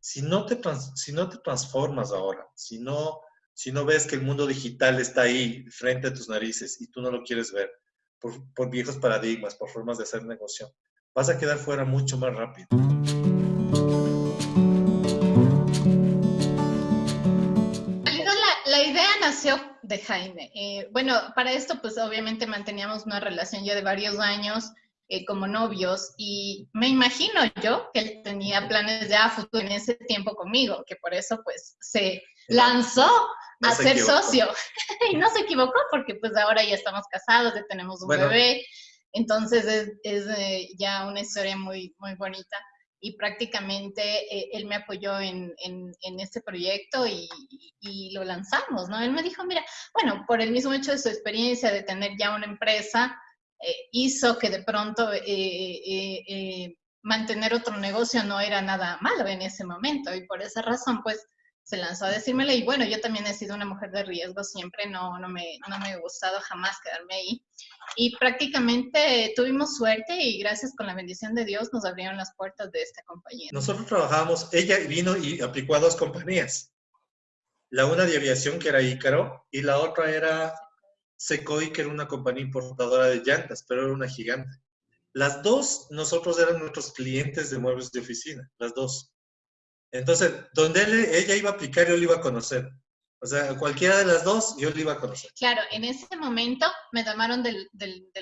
si no te, si no te transformas ahora, si no, si no ves que el mundo digital está ahí frente a tus narices y tú no lo quieres ver por, por viejos paradigmas, por formas de hacer negocio, vas a quedar fuera mucho más rápido. La, idea nació de Jaime. Eh, bueno, para esto, pues obviamente manteníamos una relación ya de varios años eh, como novios y me imagino yo que él tenía planes ya a futuro en ese tiempo conmigo, que por eso pues se lanzó a ser socio. Y no se equivocó porque pues ahora ya estamos casados, ya tenemos un bebé, entonces es, es eh, ya una historia muy, muy bonita y prácticamente eh, él me apoyó en, en, en este proyecto y, y, lo lanzamos, ¿no? Él me dijo, mira, bueno, por el mismo hecho de su experiencia de tener ya una empresa, eh, hizo que de pronto eh, eh, mantener otro negocio no era nada malo en ese momento y por esa razón pues se lanzó a decírmelo y bueno, yo también he sido una mujer de riesgo siempre, no, no, me, no me ha gustado jamás quedarme ahí y prácticamente tuvimos suerte y gracias con la bendición de Dios nos abrieron las puertas de esta compañía. Nosotros trabajábamos, ella vino y aplicó a dos compañías, la una de aviación que era Ícaro y la otra era Secoy, que era una compañía importadora de llantas, pero era una gigante. Las dos, nosotros eran nuestros clientes de muebles de oficina, las dos. Entonces, donde ella iba a aplicar, yo le iba a conocer. O sea, cualquiera de las dos, yo le iba a conocer. Claro, en ese momento me llamaron de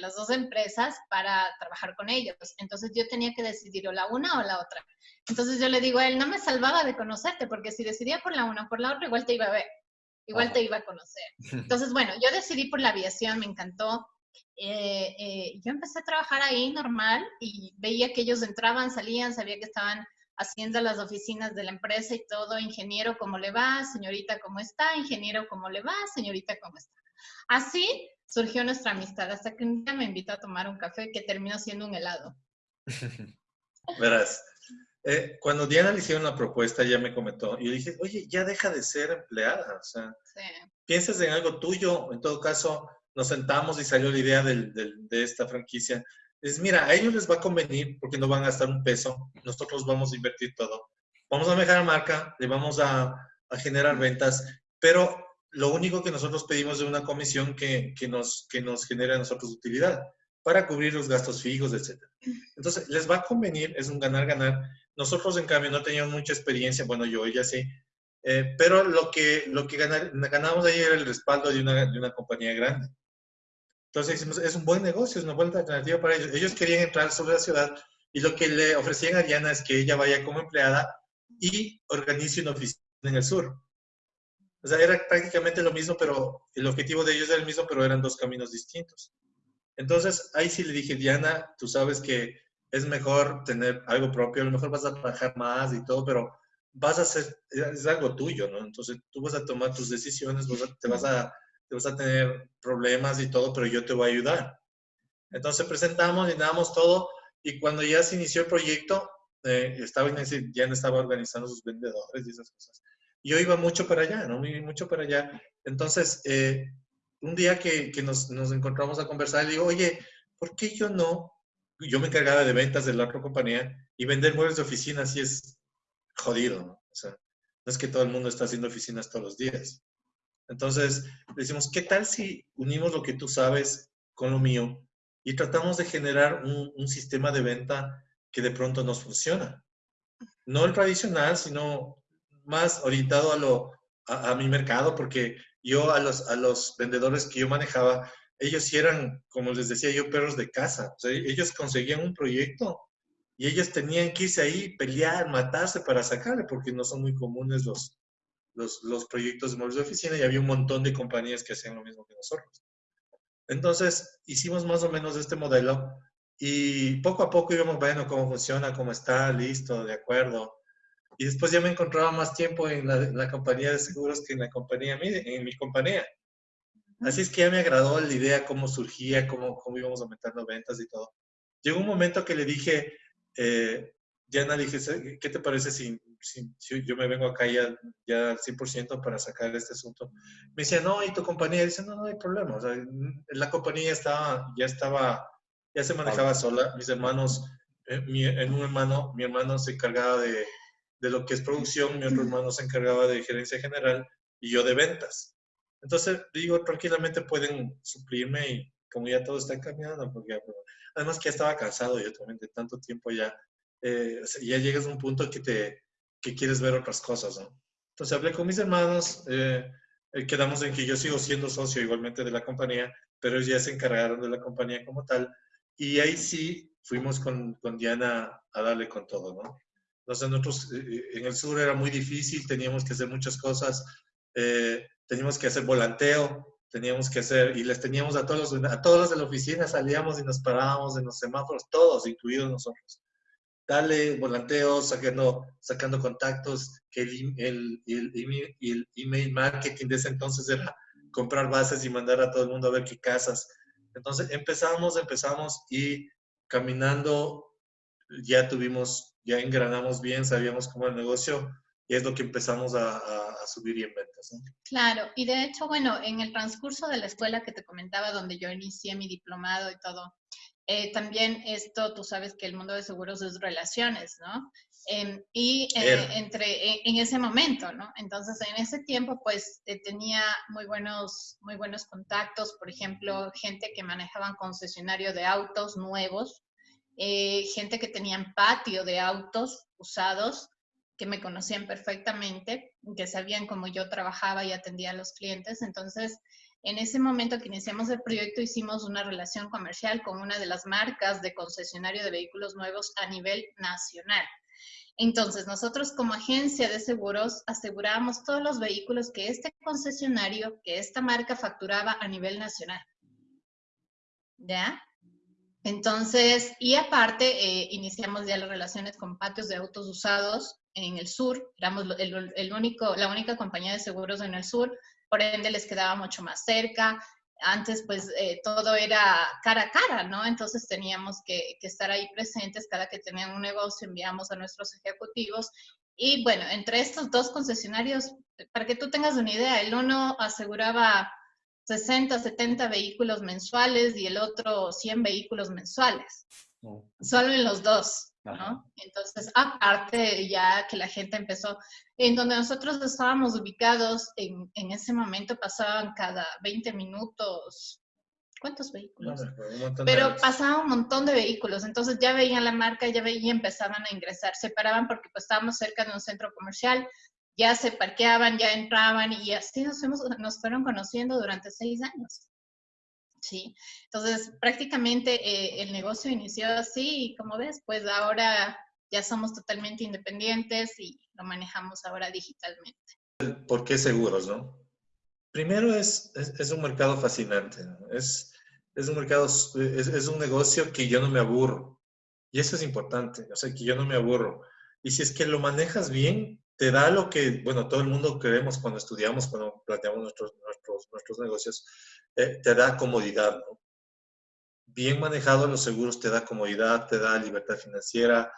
las dos empresas para trabajar con ellos. Entonces yo tenía que decidir o la una o la otra. Entonces yo le digo a él, no me salvaba de conocerte, porque si decidía por la una o por la otra, igual te iba a ver igual te iba a conocer. Entonces, bueno, yo decidí por la aviación, me encantó. Eh, eh, yo empecé a trabajar ahí normal y veía que ellos entraban, salían, sabía que estaban haciendo las oficinas de la empresa y todo, ingeniero, ¿cómo le va? Señorita, ¿cómo está? Ingeniero, ¿cómo le va? Señorita, ¿cómo está? Así surgió nuestra amistad, hasta que un día me invitó a tomar un café que terminó siendo un helado. Verás, eh, cuando Diana le hicieron la propuesta, ella me comentó, y yo dije, oye, ya deja de ser empleada, o sea, piensas en algo tuyo, en todo caso, nos sentamos y salió la idea de esta franquicia. Es, mira, a ellos les va a convenir porque no van a gastar un peso, nosotros vamos a invertir todo. Vamos a mejorar marca, le vamos a, generar ventas, pero lo único que nosotros pedimos es una comisión que, que, nos, que nos genere a nosotros utilidad para cubrir los gastos fijos, etc. Entonces, les va a convenir, es un ganar-ganar. Nosotros, en cambio, no teníamos mucha experiencia, bueno, yo, ella sí, eh, pero lo que, lo que ganamos ahí era el respaldo de una, de una compañía grande. Entonces, es un buen negocio, es una buena alternativa para ellos. Ellos querían entrar sobre la ciudad y lo que le ofrecían a Diana es que ella vaya como empleada y organice una oficina en el sur. O sea, era prácticamente lo mismo, pero el objetivo de ellos era el mismo, pero eran dos caminos distintos. Entonces, ahí sí le dije, Diana, tú sabes que es mejor tener algo propio, a lo mejor vas a trabajar más y todo, pero vas a hacer, es algo tuyo, ¿no? Entonces, tú vas a tomar tus decisiones, te, vas a, te vas a tener problemas y todo, pero yo te voy a ayudar. Entonces, presentamos, llenamos todo, y cuando ya se inició el proyecto, eh, estaba, Diana estaba organizando sus vendedores y esas cosas. Yo iba mucho para allá, ¿no? Mucho para allá. Entonces, eh, un día que, que nos, nos, encontramos a conversar, le digo, oye, ¿por qué yo no? Yo me encargaba de ventas de la otra compañía y vender muebles de oficina así es jodido, ¿no? Es que todo el mundo está haciendo oficinas todos los días. Entonces, decimos, ¿qué tal si unimos lo que tú sabes con lo mío y tratamos de generar un, sistema de venta que de pronto nos funciona? No el tradicional, sino más orientado a, lo, a mi mercado, porque yo a los, a los vendedores que yo manejaba, ellos eran, como les decía yo, perros de casa. Ellos conseguían un proyecto y ellos tenían que irse ahí, pelear, matarse para sacarle, porque no son muy comunes los, los, proyectos de móviles de oficina y había un montón de compañías que hacían lo mismo que nosotros. Entonces, hicimos más o menos este modelo y poco a poco íbamos viendo cómo funciona, cómo está, listo, de acuerdo. Y después ya me encontraba más tiempo en la, compañía de seguros que en la compañía, en mi compañía. Así es que ya me agradó la idea, cómo surgía, cómo, cómo íbamos aumentando ventas y todo. Llegó un momento que le dije, eh, Diana, dije, ¿qué te parece si, si, yo me vengo acá ya, ya al 100% para sacar este asunto? Me decía, no, ¿y tu compañía? Dice, no, no hay problema. O sea, la compañía estaba, ya estaba, ya se manejaba sola. Mis hermanos, eh, mi, en un hermano, mi hermano se encargaba de de lo que es producción, mi otro hermano se encargaba de gerencia general y yo de ventas. Entonces, digo, tranquilamente pueden suplirme y como ya todo está cambiando, porque además que ya estaba cansado yo también de tanto tiempo ya, eh, ya llegas a un punto que te que quieres ver otras cosas, ¿no? Entonces hablé con mis hermanos, eh, eh, quedamos en que yo sigo siendo socio igualmente de la compañía, pero ellos ya se encargaron de la compañía como tal, y ahí sí fuimos con, con Diana a darle con todo, ¿no? Entonces nosotros en el sur era muy difícil, teníamos que hacer muchas cosas, teníamos que hacer volanteo, teníamos que hacer, y les teníamos a todos, a todos los de la oficina, salíamos y nos parábamos en los semáforos, todos, incluidos nosotros. Dale volanteo, sacando, sacando contactos, que el, el, el, el, email marketing de ese entonces era comprar bases y mandar a todo el mundo a ver qué casas. Entonces empezamos, empezamos y caminando ya tuvimos, ya engranamos bien, sabíamos cómo el negocio y es lo que empezamos a, subir y en ventas. Claro, y de hecho, bueno, en el transcurso de la escuela que te comentaba, donde yo inicié mi diplomado y todo, eh, también esto, tú sabes que el mundo de seguros es relaciones, ¿no? Em, y eh, entre en, ese momento, ¿no? Entonces, en ese tiempo, pues eh, tenía muy buenos, muy buenos contactos, por ejemplo, gente que manejaban concesionario de autos nuevos, gente que tenían patio de autos usados, que me conocían perfectamente, que sabían cómo yo trabajaba y atendía a los clientes. Entonces, en ese momento que iniciamos el proyecto, hicimos una relación comercial con una de las marcas de concesionario de vehículos nuevos a nivel nacional. Entonces, nosotros como agencia de seguros asegurábamos todos los vehículos que este concesionario, que esta marca facturaba a nivel nacional. ¿Ya? Entonces, y aparte, eh, iniciamos ya las relaciones con patios de autos usados en el sur, éramos el, único, la única compañía de seguros en el sur, por ende les quedaba mucho más cerca. Antes, pues, eh, todo era cara a cara, ¿no? Entonces teníamos que, que estar ahí presentes. Cada que tenían un negocio, enviamos a nuestros ejecutivos. Y bueno, entre estos dos concesionarios, para que tú tengas una idea, el uno aseguraba 60, 70 vehículos mensuales y el otro 100 vehículos mensuales. Solo en los dos, ¿no? Entonces, aparte ya que la gente empezó, en donde nosotros estábamos ubicados, en, en ese momento pasaban cada 20 minutos, ¿cuántos vehículos? Pero pasaba un montón de vehículos, entonces ya veían la marca, ya veían, empezaban a ingresar, se paraban porque pues estábamos cerca de un centro comercial, ya se parqueaban, ya entraban y así nos, nos fueron conociendo durante seis años. Sí, entonces prácticamente eh, el negocio inició así y como ves, pues ahora ya somos totalmente independientes y lo manejamos ahora digitalmente. ¿Por qué seguros, no? Primero es, es, un mercado fascinante, es, es, un mercado, es, es un negocio que yo no me aburro. Y eso es importante, o sea, que yo no me aburro. Y si es que lo manejas bien, te da lo que, bueno, todo el mundo queremos cuando estudiamos, cuando planteamos nuestros, nuestros, nuestros negocios, eh, te da comodidad, ¿no? Bien manejado los seguros te da comodidad, te da libertad financiera,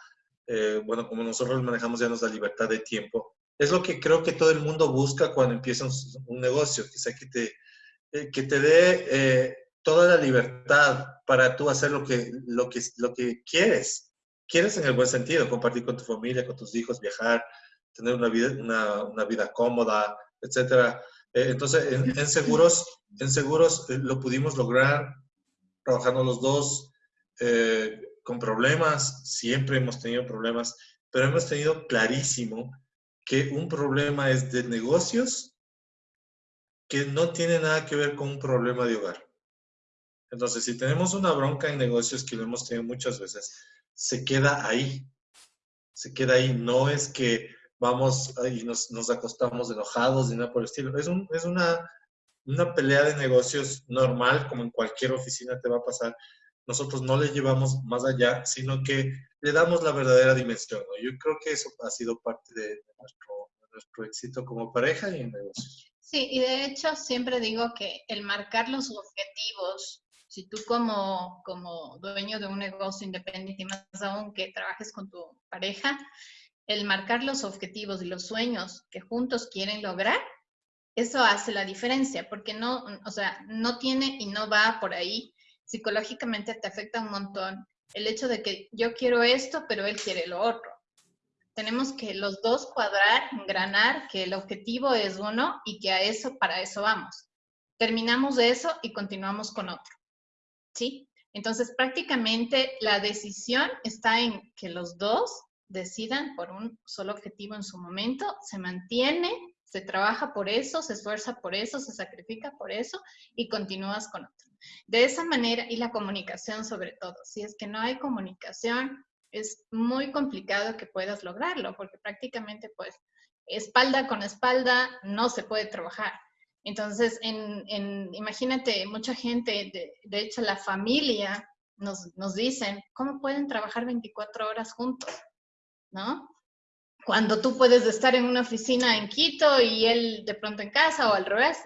eh, bueno, como nosotros manejamos ya nos da libertad de tiempo. Es lo que creo que todo el mundo busca cuando empieza un, negocio, que sea que te, eh, que te dé toda la libertad para tú hacer lo que, lo, que, lo que quieres. Quieres en el buen sentido, compartir con tu familia, con tus hijos, viajar, tener una vida, una, una vida cómoda, etcétera. Eh, entonces, en, seguros, en seguros eh, lo pudimos lograr trabajando los dos eh, con problemas, siempre hemos tenido problemas, pero hemos tenido clarísimo que un problema es de negocios que no tiene nada que ver con un problema de hogar. Entonces, si tenemos una bronca en negocios que lo hemos tenido muchas veces, se queda ahí. Se queda ahí. No es que vamos y nos, nos acostamos enojados y nada por el estilo. Es, un, es una, una pelea de negocios normal, como en cualquier oficina te va a pasar. Nosotros no le llevamos más allá, sino que le damos la verdadera dimensión. Yo creo que eso ha sido parte de, nuestro, nuestro éxito como pareja y en negocios. Sí, y de hecho siempre digo que el marcar los objetivos, si tú como, como dueño de un negocio independiente y más aún que trabajes con tu pareja, el marcar los objetivos y los sueños que juntos quieren lograr, eso hace la diferencia, porque no, o sea, no tiene y no va por ahí. Psicológicamente te afecta un montón el hecho de que yo quiero esto, pero él quiere lo otro. tenemos que los dos cuadrar, engranar, que el objetivo es uno y que a eso, para eso vamos. Terminamos de eso y continuamos con otro. ¿Sí? Entonces, prácticamente la decisión está en que los dos decidan por un solo objetivo en su momento, se mantiene, se trabaja por eso, se esfuerza por eso, se sacrifica por eso y continúas con otro. De esa manera, y la comunicación sobre todo, si es que no hay comunicación, es muy complicado que puedas lograrlo, porque prácticamente pues espalda con espalda no se puede trabajar. Entonces, en, imagínate, mucha gente, de, hecho la familia nos, nos dicen, ¿cómo pueden trabajar 24 horas juntos? ¿No? Cuando tú puedes estar en una oficina en Quito y él de pronto en casa o al revés,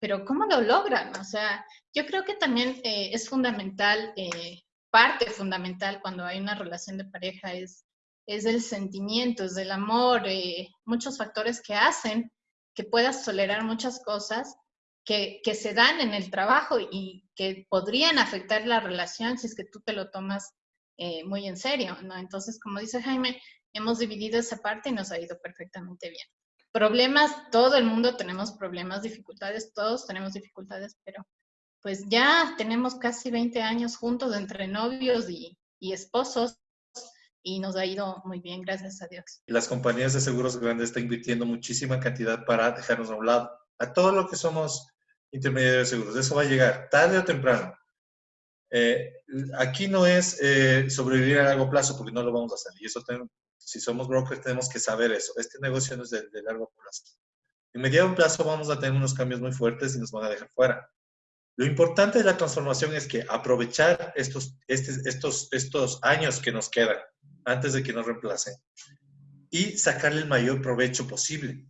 pero ¿cómo lo logran? O sea, yo creo que también eh, es fundamental, eh, parte fundamental cuando hay una relación de pareja es, es el sentimiento, es el amor, eh, muchos factores que hacen que puedas tolerar muchas cosas que, que, se dan en el trabajo y que podrían afectar la relación si es que tú te lo tomas eh, muy en serio, ¿no? Entonces, como dice Jaime, hemos dividido esa parte y nos ha ido perfectamente bien. Problemas, todo el mundo tenemos problemas, dificultades, todos tenemos dificultades, pero pues ya tenemos casi 20 años juntos entre novios y, y esposos y nos ha ido muy bien, gracias a Dios. Las compañías de seguros grandes están invirtiendo muchísima cantidad para dejarnos a un lado. A todo lo que somos intermediarios de seguros, eso va a llegar tarde o temprano. Eh, aquí no es eh, sobrevivir a largo plazo porque no lo vamos a hacer. Y eso, si somos brokers, tenemos que saber eso. Este negocio no es de, largo plazo. En mediano plazo vamos a tener unos cambios muy fuertes y nos van a dejar fuera. Lo importante de la transformación es que aprovechar estos, este, estos, estos años que nos quedan antes de que nos reemplacen y sacarle el mayor provecho posible.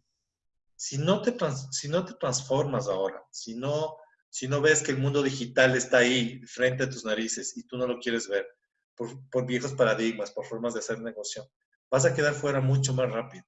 Si no te, si no te transformas ahora, si no, si no ves que el mundo digital está ahí frente a tus narices y tú no lo quieres ver por, por viejos paradigmas, por formas de hacer negocio, vas a quedar fuera mucho más rápido.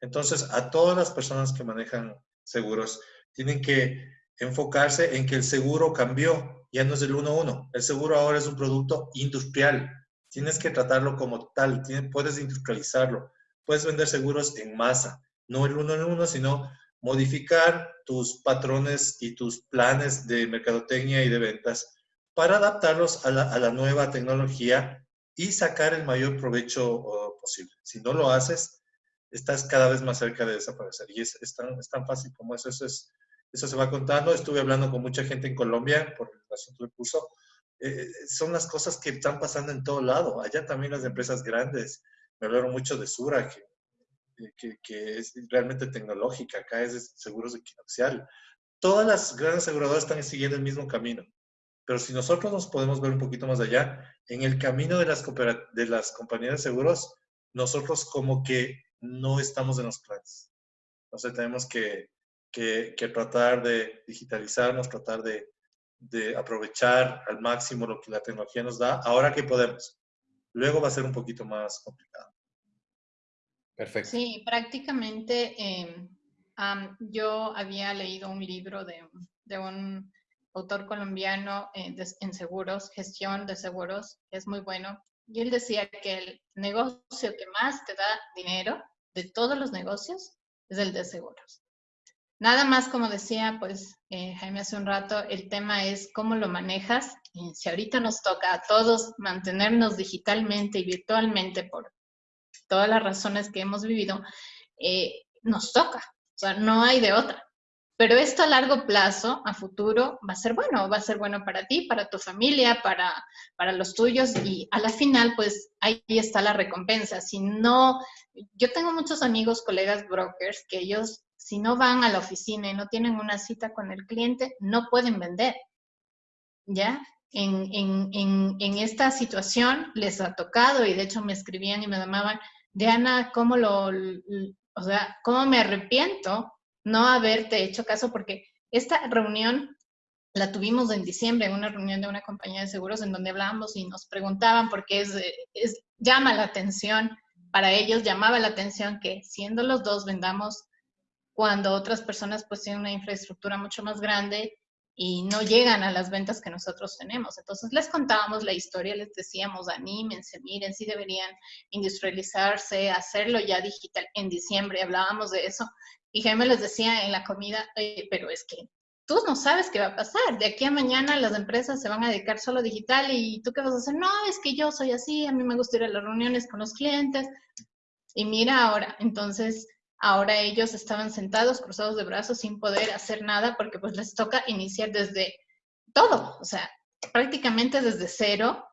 Entonces, a todas las personas que manejan seguros, tienen que enfocarse en que el seguro cambió, ya no es el 1-1. El seguro ahora es un producto industrial. Tienes que tratarlo como tal, puedes industrializarlo. Puedes vender seguros en masa, no el uno en uno, sino modificar tus patrones y tus planes de mercadotecnia y de ventas para adaptarlos a la, nueva tecnología y sacar el mayor provecho oh, posible. Si no lo haces, estás cada vez más cerca de desaparecer. Y es, tan, es tan fácil como eso. Eso es eso se va contando. Estuve hablando con mucha gente en Colombia por el asunto del curso. Eh, son las cosas que están pasando en todo lado. Allá también las empresas grandes. Me hablaron mucho de Sura, que, que, que es realmente tecnológica. Acá es seguros equinoccial. Todas las grandes aseguradoras están siguiendo el mismo camino. Pero si nosotros nos podemos ver un poquito más allá, en el camino de las, de las compañías de seguros, nosotros como que no estamos en los planes. Entonces tenemos que que, tratar de digitalizarnos, tratar de, de, aprovechar al máximo lo que la tecnología nos da, ahora que podemos. Luego va a ser un poquito más complicado. Perfecto. Sí, prácticamente em, yo había leído un libro de, de un autor colombiano eh, en seguros, gestión de seguros, es muy bueno, y él decía que el negocio que más te da dinero de todos los negocios es el de seguros. Nada más, como decía, pues eh, Jaime hace un rato, el tema es cómo lo manejas. Y si ahorita nos toca a todos mantenernos digitalmente y virtualmente por todas las razones que hemos vivido, eh, nos toca. O sea, no hay de otra. Pero esto a largo plazo, a futuro, va a ser bueno, va a ser bueno para ti, para tu familia, para, para los tuyos y a la final, pues ahí está la recompensa. Si no, yo tengo muchos amigos, colegas brokers, que ellos si no van a la oficina y no tienen una cita con el cliente, no pueden vender. ¿Ya? En, esta situación les ha tocado y de hecho me escribían y me llamaban, Diana, ¿cómo lo, o sea, cómo me arrepiento no haberte hecho caso? Porque esta reunión la tuvimos en diciembre, en una reunión de una compañía de seguros en donde hablábamos y nos preguntaban porque es, es, llama la atención, para ellos llamaba la atención que siendo los dos vendamos cuando otras personas pues tienen una infraestructura mucho más grande y no llegan a las ventas que nosotros tenemos. Entonces les contábamos la historia, les decíamos, anímense, miren, si deberían industrializarse, hacerlo ya digital. En diciembre hablábamos de eso y Jaime les decía en la comida, pero es que tú no sabes qué va a pasar. De aquí a mañana las empresas se van a dedicar solo digital y tú qué vas a hacer. No, es que yo soy así, a mí me gusta ir a las reuniones con los clientes. Y mira ahora, entonces Ahora ellos estaban sentados, cruzados de brazos, sin poder hacer nada porque pues les toca iniciar desde todo, o sea, prácticamente desde cero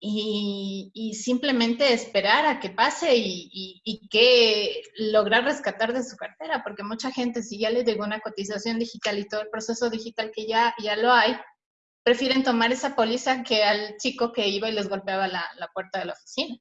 y, simplemente esperar a que pase y, y, que lograr rescatar de su cartera, porque mucha gente si ya les llegó una cotización digital y todo el proceso digital que ya, ya lo hay, prefieren tomar esa póliza que al chico que iba y les golpeaba la, la puerta de la oficina.